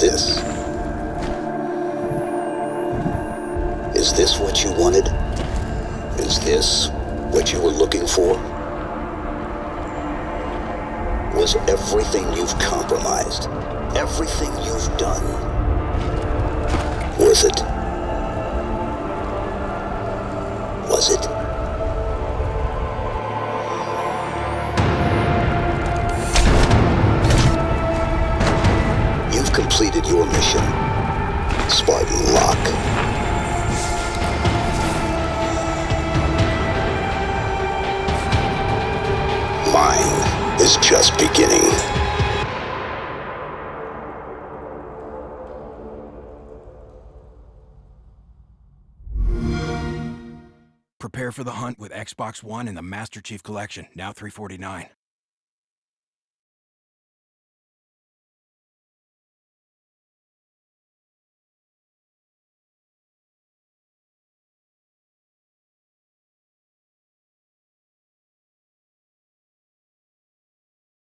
this. Is this what you wanted? Is this what you were looking for? Was everything you've compromised, everything you've done, worth it? Was it? Completed your mission, Spartan Locke. Mine is just beginning. Prepare for the hunt with Xbox One and the Master Chief Collection, now 349.